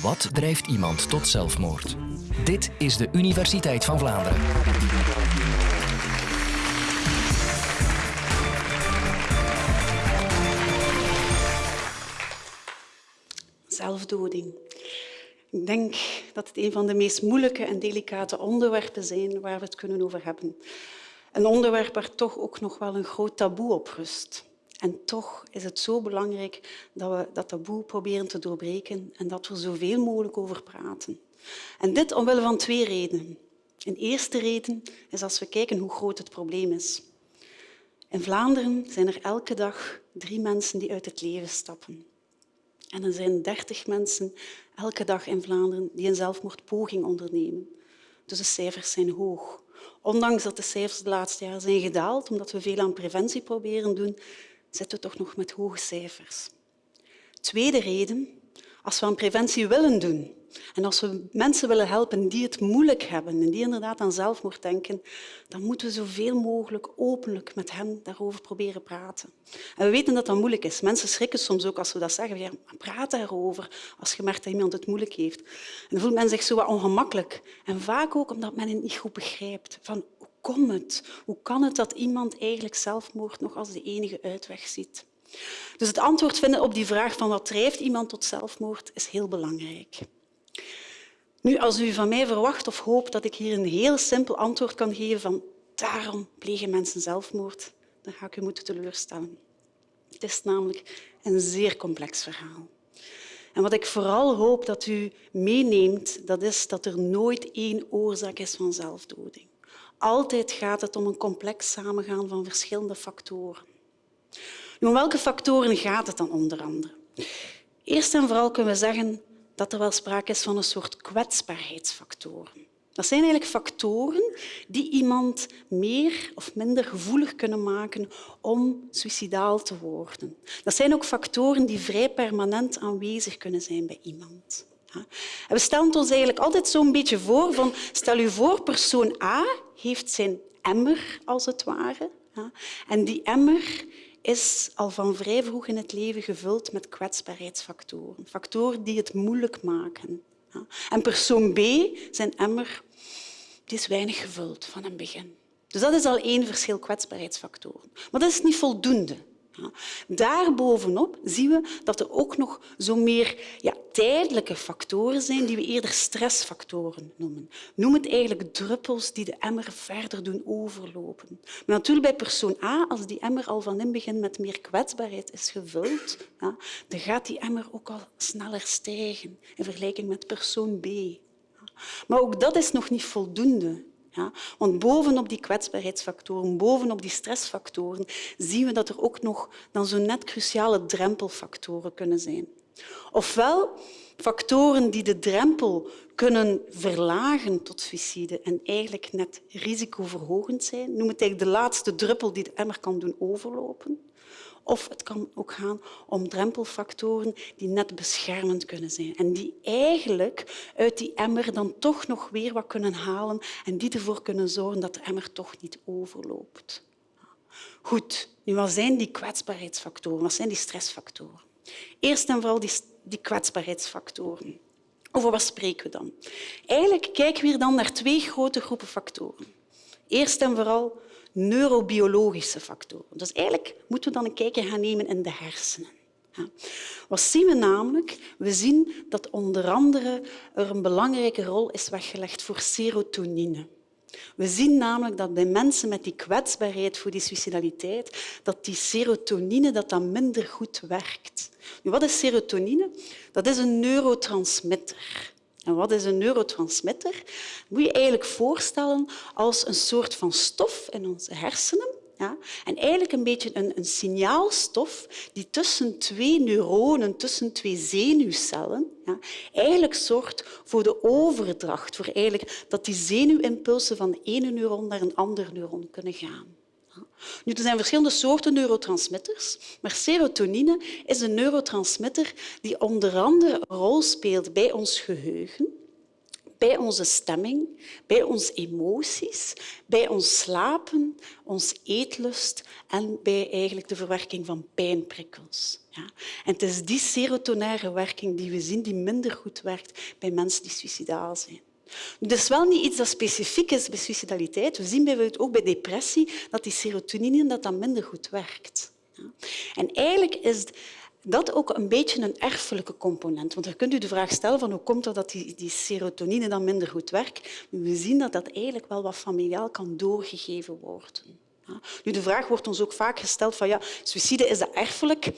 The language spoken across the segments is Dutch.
Wat drijft iemand tot zelfmoord? Dit is de Universiteit van Vlaanderen. Zelfdoding. Ik denk dat het een van de meest moeilijke en delicate onderwerpen zijn waar we het kunnen over hebben. Een onderwerp waar toch ook nog wel een groot taboe op rust. En toch is het zo belangrijk dat we dat taboe proberen te doorbreken en dat we zoveel mogelijk over praten. En dit omwille van twee redenen. Een eerste reden is als we kijken hoe groot het probleem is. In Vlaanderen zijn er elke dag drie mensen die uit het leven stappen. En er zijn dertig mensen elke dag in Vlaanderen die een zelfmoordpoging ondernemen. Dus de cijfers zijn hoog. Ondanks dat de cijfers de laatste jaren zijn gedaald, omdat we veel aan preventie proberen doen, zitten we toch nog met hoge cijfers. Tweede reden, als we aan preventie willen doen en als we mensen willen helpen die het moeilijk hebben en die inderdaad aan zelfmoord denken, dan moeten we zoveel mogelijk openlijk met hen daarover proberen praten. En we weten dat dat moeilijk is. Mensen schrikken soms ook als we dat zeggen. Ja, praat daarover als je merkt dat iemand het moeilijk heeft. En dan voelt men zich zo wat ongemakkelijk. En vaak ook omdat men het niet goed begrijpt. Van, komt? Hoe kan het dat iemand eigenlijk zelfmoord nog als de enige uitweg ziet? Dus het antwoord vinden op die vraag van wat drijft iemand tot zelfmoord is heel belangrijk. Nu, als u van mij verwacht of hoopt dat ik hier een heel simpel antwoord kan geven van daarom plegen mensen zelfmoord, dan ga ik u moeten teleurstellen. Het is namelijk een zeer complex verhaal. En wat ik vooral hoop dat u meeneemt, dat is dat er nooit één oorzaak is van zelfdoding. Altijd gaat het om een complex samengaan van verschillende factoren. Nu, om welke factoren gaat het dan onder andere? Eerst en vooral kunnen we zeggen dat er wel sprake is van een soort kwetsbaarheidsfactoren. Dat zijn eigenlijk factoren die iemand meer of minder gevoelig kunnen maken om suicidaal te worden. Dat zijn ook factoren die vrij permanent aanwezig kunnen zijn bij iemand. En we stellen ons eigenlijk altijd zo'n beetje voor van stel je voor, persoon A heeft zijn emmer, als het ware. En die emmer is al van vrij vroeg in het leven gevuld met kwetsbaarheidsfactoren. Factoren die het moeilijk maken. En persoon B, zijn emmer, is weinig gevuld van een begin. Dus dat is al één verschil kwetsbaarheidsfactoren. Maar dat is niet voldoende. Daarbovenop zien we dat er ook nog zo meer ja, tijdelijke factoren zijn die we eerder stressfactoren noemen. Noem het eigenlijk druppels die de emmer verder doen overlopen. Maar natuurlijk bij persoon A, als die emmer al van in begin met meer kwetsbaarheid is gevuld, ja, dan gaat die emmer ook al sneller stijgen in vergelijking met persoon B. Maar ook dat is nog niet voldoende. Ja? Want bovenop die kwetsbaarheidsfactoren, bovenop die stressfactoren, zien we dat er ook nog dan zo net cruciale drempelfactoren kunnen zijn. Ofwel factoren die de drempel kunnen verlagen tot suïcide en eigenlijk net risicoverhogend zijn. Noem het eigenlijk de laatste druppel die de emmer kan doen overlopen. Of het kan ook gaan om drempelfactoren die net beschermend kunnen zijn en die eigenlijk uit die emmer dan toch nog weer wat kunnen halen en die ervoor kunnen zorgen dat de emmer toch niet overloopt. Goed, nu wat zijn die kwetsbaarheidsfactoren? Wat zijn die stressfactoren? Eerst en vooral die, die kwetsbaarheidsfactoren. Over wat spreken we dan? Eigenlijk kijken we dan naar twee grote groepen factoren. Eerst en vooral neurobiologische factoren. Dus eigenlijk moeten we dan een kijkje gaan nemen in de hersenen. Wat zien we namelijk? We zien dat onder andere er een belangrijke rol is weggelegd voor serotonine. We zien namelijk dat bij mensen met die kwetsbaarheid voor die suicidaliteit, dat die serotonine dat dat minder goed werkt. Nu, wat is serotonine? Dat is een neurotransmitter. En wat is een neurotransmitter? Moet je eigenlijk voorstellen als een soort van stof in onze hersenen. Ja? En eigenlijk een beetje een, een signaalstof die tussen twee neuronen, tussen twee zenuwcellen, ja, eigenlijk zorgt voor de overdracht, voor eigenlijk dat die zenuwimpulsen van de ene neuron naar een ander neuron kunnen gaan. Nu, er zijn verschillende soorten neurotransmitters, maar serotonine is een neurotransmitter die onder andere een rol speelt bij ons geheugen, bij onze stemming, bij onze emoties, bij ons slapen, ons eetlust en bij eigenlijk de verwerking van pijnprikkels. Ja. En het is die serotonaire werking die we zien die minder goed werkt bij mensen die suicidaal zijn. Is wel niet iets dat specifiek is bij suicidaliteit. We zien bijvoorbeeld ook bij depressie dat die serotonine dat dan minder goed werkt. En eigenlijk is dat ook een beetje een erfelijke component. Want dan kunt u de vraag stellen van hoe komt het dat die, die serotonine dan minder goed werkt. We zien dat dat eigenlijk wel wat familiaal kan doorgegeven worden. Nu, de vraag wordt ons ook vaak gesteld van ja, suïcide, is dat erfelijk?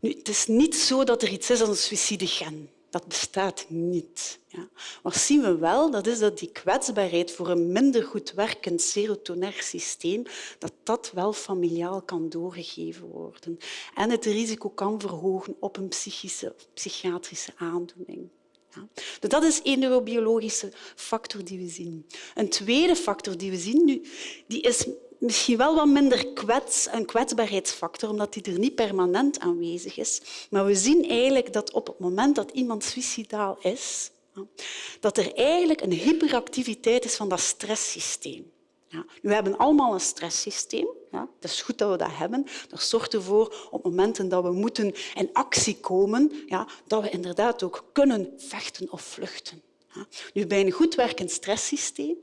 Nu, het is niet zo dat er iets is als een suïcidegen. Dat bestaat niet. Ja. Maar zien we wel, dat is dat die kwetsbaarheid voor een minder goed werkend serotonair systeem, dat dat wel familiaal kan doorgegeven worden. En het risico kan verhogen op een psychische psychiatrische aandoening. Ja. Dus dat is één neurobiologische factor die we zien. Een tweede factor die we zien nu, die is misschien wel wat minder kwets, een kwetsbaarheidsfactor, omdat die er niet permanent aanwezig is. Maar we zien eigenlijk dat op het moment dat iemand suicidaal is, dat er eigenlijk een hyperactiviteit is van dat stresssysteem. Ja. We hebben allemaal een stresssysteem. Ja. Het is goed dat we dat hebben. Dat zorgt ervoor op momenten dat we moeten in actie komen, ja, dat we inderdaad ook kunnen vechten of vluchten. Nu, bij een goed werkend stresssysteem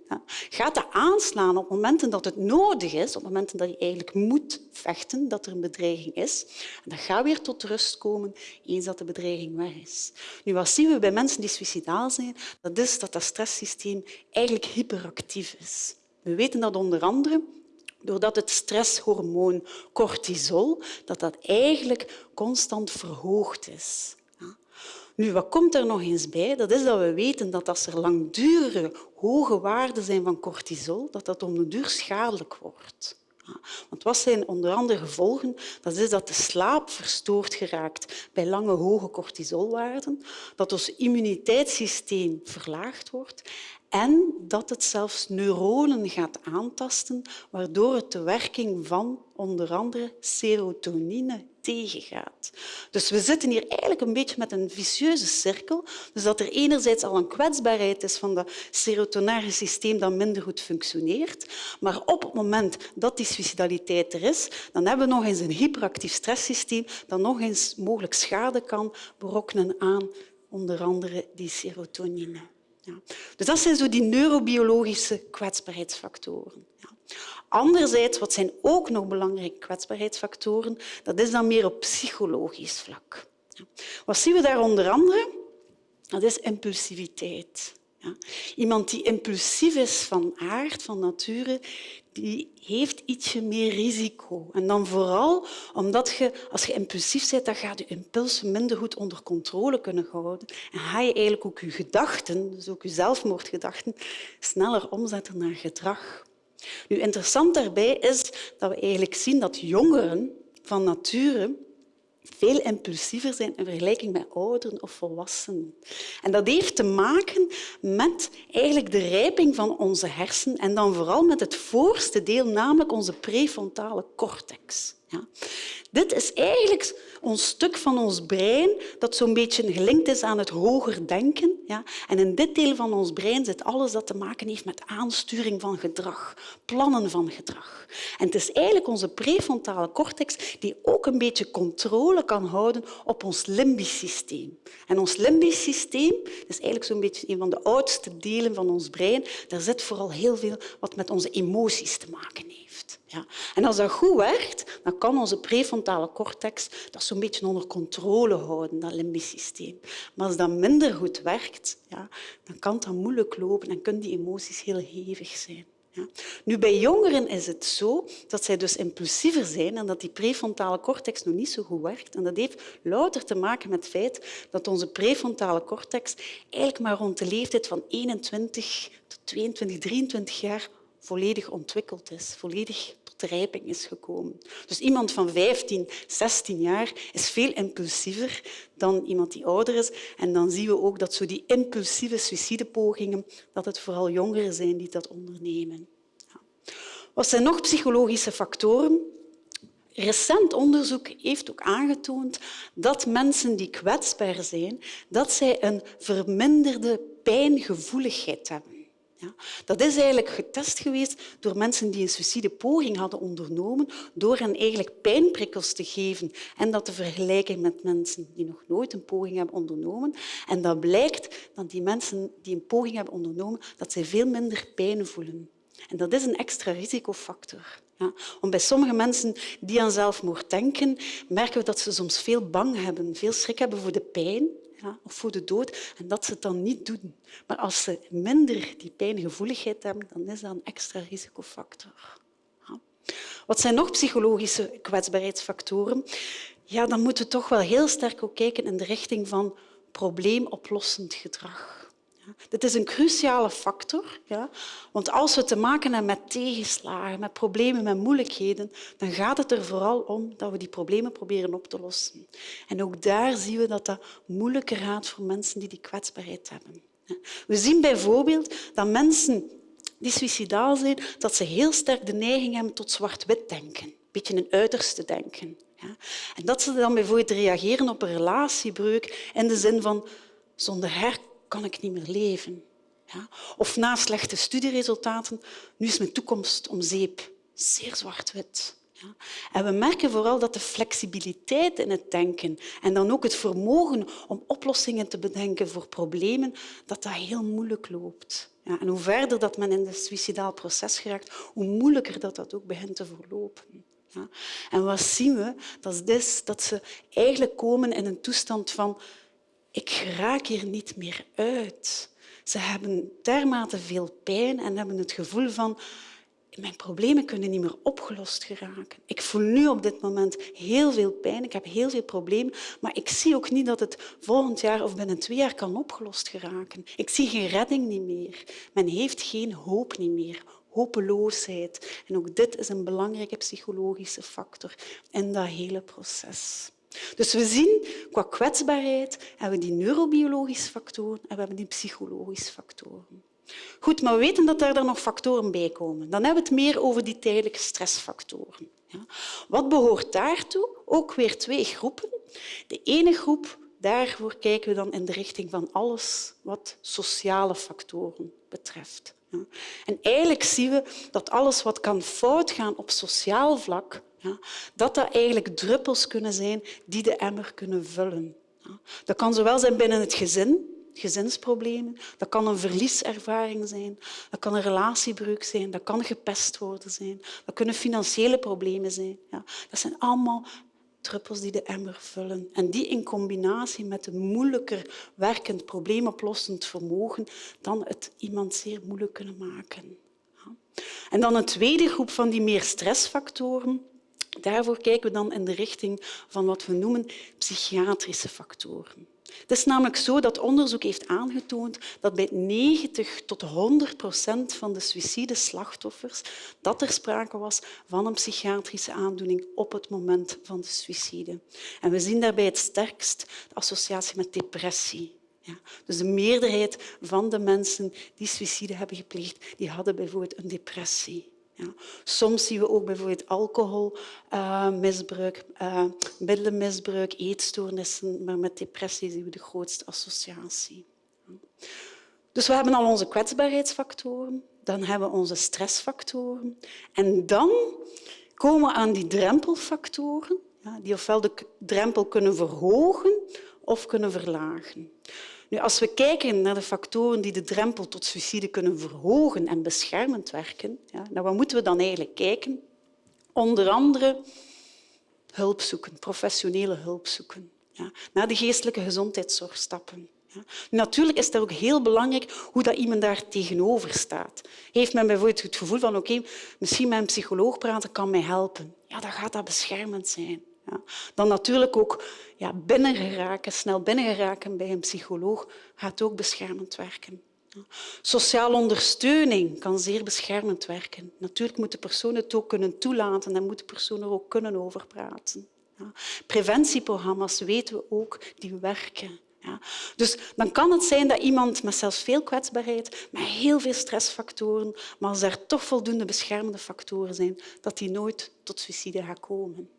gaat dat aanslaan op momenten dat het nodig is, op momenten dat je eigenlijk moet vechten, dat er een bedreiging is. En dat gaat weer tot rust komen eens dat de bedreiging weg is. Nu, wat zien we bij mensen die suicidaal zijn? Dat is dat dat stresssysteem eigenlijk hyperactief is. We weten dat onder andere doordat het stresshormoon cortisol dat dat eigenlijk constant verhoogd is. Nu, wat komt er nog eens bij? Dat is dat we weten dat als er langdurige hoge waarden zijn van cortisol, dat dat om de duur schadelijk wordt. Want wat zijn onder andere gevolgen? Dat is dat de slaap verstoord geraakt bij lange hoge cortisolwaarden, dat ons immuniteitssysteem verlaagd wordt en dat het zelfs neuronen gaat aantasten, waardoor het de werking van onder andere serotonine tegengaat. Dus we zitten hier eigenlijk een beetje met een vicieuze cirkel. Dus dat er enerzijds al een kwetsbaarheid is van dat serotonaire systeem dat minder goed functioneert, maar op het moment dat die suicidaliteit er is, dan hebben we nog eens een hyperactief stresssysteem dat nog eens mogelijk schade kan berokkenen aan onder andere die serotonine. Dus dat zijn zo die neurobiologische kwetsbaarheidsfactoren. Ja. Anderzijds, wat zijn ook nog belangrijke kwetsbaarheidsfactoren, dat is dan meer op psychologisch vlak. Wat zien we daar onder andere? Dat is impulsiviteit. Ja. Iemand die impulsief is van aard, van nature, die heeft ietsje meer risico. En dan vooral omdat je, als je impulsief bent, dan gaat je impulsen minder goed onder controle kunnen houden. En ga je eigenlijk ook je gedachten, dus ook je zelfmoordgedachten, sneller omzetten naar gedrag. Nu, interessant daarbij is dat we eigenlijk zien dat jongeren van nature veel impulsiever zijn in vergelijking met ouderen of volwassenen. En dat heeft te maken met eigenlijk de rijping van onze hersenen en dan vooral met het voorste deel, namelijk onze prefrontale cortex. Ja. Dit is eigenlijk ons stuk van ons brein dat zo'n beetje gelinkt is aan het hoger denken. Ja. En in dit deel van ons brein zit alles dat te maken heeft met aansturing van gedrag, plannen van gedrag. En het is eigenlijk onze prefrontale cortex die ook een beetje controle kan houden op ons limbisch systeem. En ons limbisch systeem is eigenlijk zo'n beetje een van de oudste delen van ons brein. Daar zit vooral heel veel wat met onze emoties te maken Ja. En als dat goed werkt, dan kan onze prefrontale cortex dat zo'n beetje onder controle houden, dat limbisch systeem. Maar als dat minder goed werkt, ja, dan kan dat moeilijk lopen en kunnen die emoties heel hevig zijn. Ja. Nu, bij jongeren is het zo dat zij dus impulsiever zijn en dat die prefrontale cortex nog niet zo goed werkt. En dat heeft louter te maken met het feit dat onze prefrontale cortex eigenlijk maar rond de leeftijd van 21 tot 22, 23 jaar volledig ontwikkeld is, volledig tot rijping is gekomen. Dus iemand van 15, 16 jaar is veel impulsiever dan iemand die ouder is. En dan zien we ook dat zo die impulsieve suïcidepogingen, dat het vooral jongeren zijn die dat ondernemen. Wat zijn nog psychologische factoren? recent onderzoek heeft ook aangetoond dat mensen die kwetsbaar zijn, dat zij een verminderde pijngevoeligheid hebben. Ja, dat is eigenlijk getest geweest door mensen die een suïcidepoging hadden ondernomen, door hen eigenlijk pijnprikkels te geven en dat te vergelijken met mensen die nog nooit een poging hebben ondernomen. En dat blijkt dat die mensen die een poging hebben ondernomen, dat zij veel minder pijn voelen. En dat is een extra risicofactor. Ja, bij sommige mensen die aan zelfmoord denken, merken we dat ze soms veel bang hebben, veel schrik hebben voor de pijn of voor de dood en dat ze het dan niet doen. Maar als ze minder die pijngevoeligheid hebben, dan is dat een extra risicofactor. Ja. Wat zijn nog psychologische kwetsbaarheidsfactoren? Ja, dan moeten we toch wel heel sterk ook kijken in de richting van probleemoplossend gedrag. Dit is een cruciale factor, ja? want als we te maken hebben met tegenslagen, met problemen, met moeilijkheden, dan gaat het er vooral om dat we die problemen proberen op te lossen. En ook daar zien we dat dat moeilijker gaat voor mensen die die kwetsbaarheid hebben. We zien bijvoorbeeld dat mensen die suicidaal zijn, dat ze heel sterk de neiging hebben tot zwart-wit denken, een beetje een uiterste denken. Ja? En dat ze dan bijvoorbeeld reageren op een relatiebreuk in de zin van zonder haar kan ik niet meer leven. Ja? Of na slechte studieresultaten, nu is mijn toekomst om zeep. Zeer zwart-wit. Ja? En we merken vooral dat de flexibiliteit in het denken en dan ook het vermogen om oplossingen te bedenken voor problemen, dat dat heel moeilijk loopt. Ja, en hoe verder dat men in het suicidaal proces geraakt, hoe moeilijker dat, dat ook begint te verlopen. Ja. En wat zien we? Dat is dat ze eigenlijk komen in een toestand van ik raak hier niet meer uit. Ze hebben dermate veel pijn en hebben het gevoel van mijn problemen kunnen niet meer opgelost geraken. Ik voel nu op dit moment heel veel pijn, ik heb heel veel problemen, maar ik zie ook niet dat het volgend jaar of binnen twee jaar kan opgelost geraken. Ik zie geen redding niet meer. Men heeft geen hoop niet meer. Hopeloosheid. En ook dit is een belangrijke psychologische factor in dat hele proces. Dus we zien qua kwetsbaarheid hebben we die neurobiologische factoren en we hebben die psychologische factoren. Goed, maar we weten dat daar dan nog factoren bij komen. Dan hebben we het meer over die tijdelijke stressfactoren. Ja. Wat behoort daartoe? Ook weer twee groepen. De ene groep, daarvoor kijken we dan in de richting van alles wat sociale factoren betreft. Ja. En eigenlijk zien we dat alles wat kan fout gaan op sociaal vlak, ja, dat dat eigenlijk druppels kunnen zijn die de emmer kunnen vullen. Ja. Dat kan zowel zijn binnen het gezin, gezinsproblemen, dat kan een verlieservaring zijn, dat kan een relatiebreuk zijn, dat kan gepest worden zijn, dat kunnen financiële problemen zijn. Ja. Dat zijn allemaal druppels die de emmer vullen. En die in combinatie met een moeilijker werkend, probleemoplossend vermogen, dan het iemand zeer moeilijk kunnen maken. En dan een tweede groep van die meer stressfactoren, Daarvoor kijken we dan in de richting van wat we noemen psychiatrische factoren. Het is namelijk zo dat onderzoek heeft aangetoond dat bij 90 tot 100 procent van de suïcideslachtoffers dat er sprake was van een psychiatrische aandoening op het moment van de suïcide. En we zien daarbij het sterkst de associatie met depressie. Ja, dus de meerderheid van de mensen die suïcide hebben gepleegd, die hadden bijvoorbeeld een depressie. Ja. Soms zien we ook bijvoorbeeld alcoholmisbruik, uh, uh, middelenmisbruik, eetstoornissen, maar met depressie zien we de grootste associatie. Dus we hebben al onze kwetsbaarheidsfactoren, dan hebben we onze stressfactoren en dan komen we aan die drempelfactoren, ja, die ofwel de drempel kunnen verhogen of kunnen verlagen. Nu, als we kijken naar de factoren die de drempel tot suïcide kunnen verhogen en beschermend werken, ja, naar wat moeten we dan eigenlijk kijken? Onder andere hulp zoeken, professionele hulp zoeken. Ja, naar de geestelijke gezondheidszorg stappen. Ja. Natuurlijk is het ook heel belangrijk hoe dat iemand daar tegenover staat. Heeft men bijvoorbeeld het gevoel van oké, misschien met een psycholoog praten kan mij helpen. Ja, dan gaat dat beschermend zijn. Ja. Dan natuurlijk ook ja, binnengeraken, snel binnengeraken bij een psycholoog gaat ook beschermend werken. Sociale ondersteuning kan zeer beschermend werken. Natuurlijk moet de persoon het ook kunnen toelaten en moet de persoon er ook kunnen over praten. Preventieprogramma's weten we ook, die werken. Ja. Dus dan kan het zijn dat iemand met zelfs veel kwetsbaarheid, met heel veel stressfactoren, maar als er toch voldoende beschermende factoren zijn, dat die nooit tot suïcide gaat komen.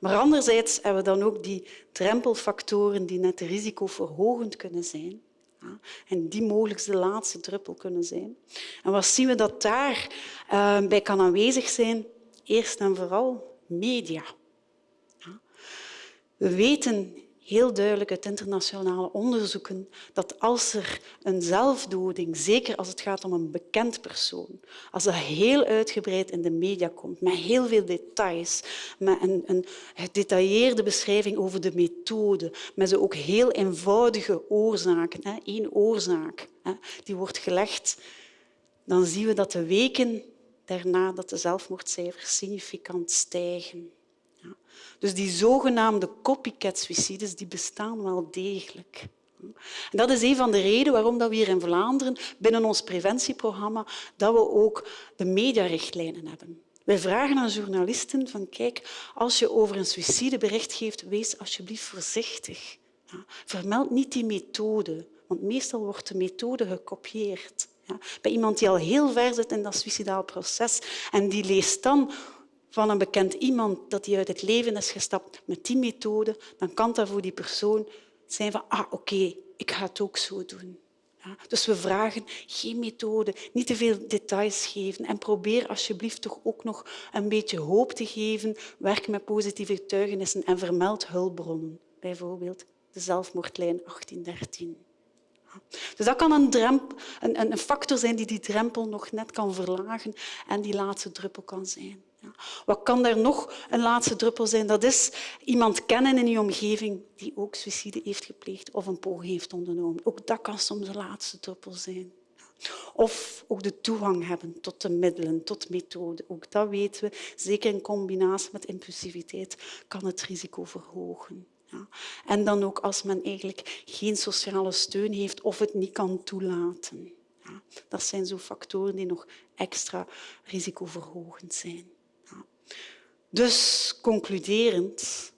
Maar anderzijds hebben we dan ook die drempelfactoren die net risicoverhogend kunnen zijn. En die mogelijk de laatste druppel kunnen zijn. En wat zien we dat daar uh, bij kan aanwezig zijn? Eerst en vooral media. We weten heel duidelijk uit internationale onderzoeken dat als er een zelfdoding, zeker als het gaat om een bekend persoon, als dat heel uitgebreid in de media komt, met heel veel details, met een, een gedetailleerde beschrijving over de methode, met zo ook heel eenvoudige oorzaken, hè, één oorzaak, hè, die wordt gelegd, dan zien we dat de weken daarna dat de zelfmoordcijfers significant stijgen. Dus die zogenaamde copycat-suicides die bestaan wel degelijk. Dat is een van de redenen waarom we hier in Vlaanderen binnen ons preventieprogramma dat we ook de mediarichtlijnen hebben. Wij vragen aan journalisten van kijk, als je over een suïcide bericht geeft, wees alsjeblieft voorzichtig. Vermeld niet die methode, want meestal wordt de methode gekopieerd. Bij iemand die al heel ver zit in dat suicidaal proces en die leest dan van een bekend iemand dat hij uit het leven is gestapt met die methode, dan kan dat voor die persoon zijn van ah, oké, ik ga het ook zo doen. Ja, dus we vragen geen methode, niet te veel details geven en probeer alsjeblieft toch ook nog een beetje hoop te geven. Werk met positieve getuigenissen en vermeld hulpbronnen, bijvoorbeeld de zelfmoordlijn 1813. Dus dat kan een, een, een factor zijn die die drempel nog net kan verlagen en die laatste druppel kan zijn. Wat kan er nog een laatste druppel zijn? Dat is iemand kennen in je omgeving die ook suïcide heeft gepleegd of een poging heeft ondernomen. Ook dat kan soms een laatste druppel zijn. Of ook de toegang hebben tot de middelen, tot methoden. Ook dat weten we. Zeker in combinatie met impulsiviteit kan het risico verhogen. Ja. En dan ook als men eigenlijk geen sociale steun heeft of het niet kan toelaten. Ja. Dat zijn zo factoren die nog extra risicoverhogend zijn. Dus concluderend,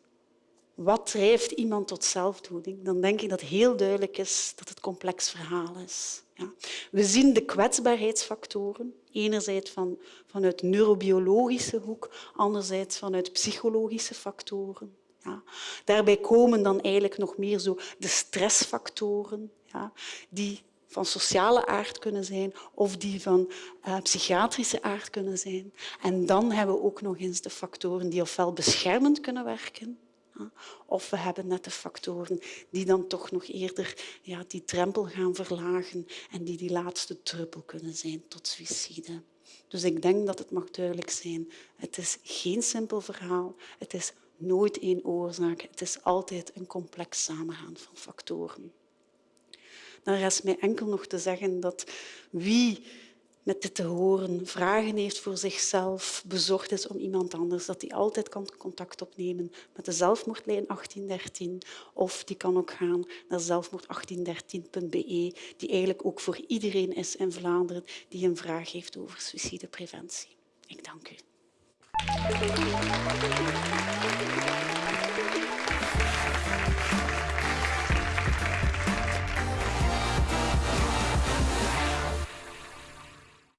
wat drijft iemand tot zelfdoding? Dan denk ik dat heel duidelijk is dat het complex verhaal is. Ja. We zien de kwetsbaarheidsfactoren, enerzijds van, vanuit neurobiologische hoek, anderzijds vanuit psychologische factoren. Ja. Daarbij komen dan eigenlijk nog meer zo de stressfactoren, ja, die van sociale aard kunnen zijn of die van uh, psychiatrische aard kunnen zijn. En dan hebben we ook nog eens de factoren die ofwel beschermend kunnen werken, of we hebben net de factoren die dan toch nog eerder ja, die drempel gaan verlagen en die die laatste druppel kunnen zijn tot suïcide. Dus ik denk dat het mag duidelijk zijn. Het is geen simpel verhaal. Het is nooit één oorzaak. Het is altijd een complex samengaan van factoren. Dan rest mij enkel nog te zeggen dat wie met dit te horen vragen heeft voor zichzelf, bezorgd is om iemand anders, dat die altijd kan contact opnemen met de zelfmoordlijn 1813 of die kan ook gaan naar zelfmoord1813.be, die eigenlijk ook voor iedereen is in Vlaanderen die een vraag heeft over suïcidepreventie. Ik dank u.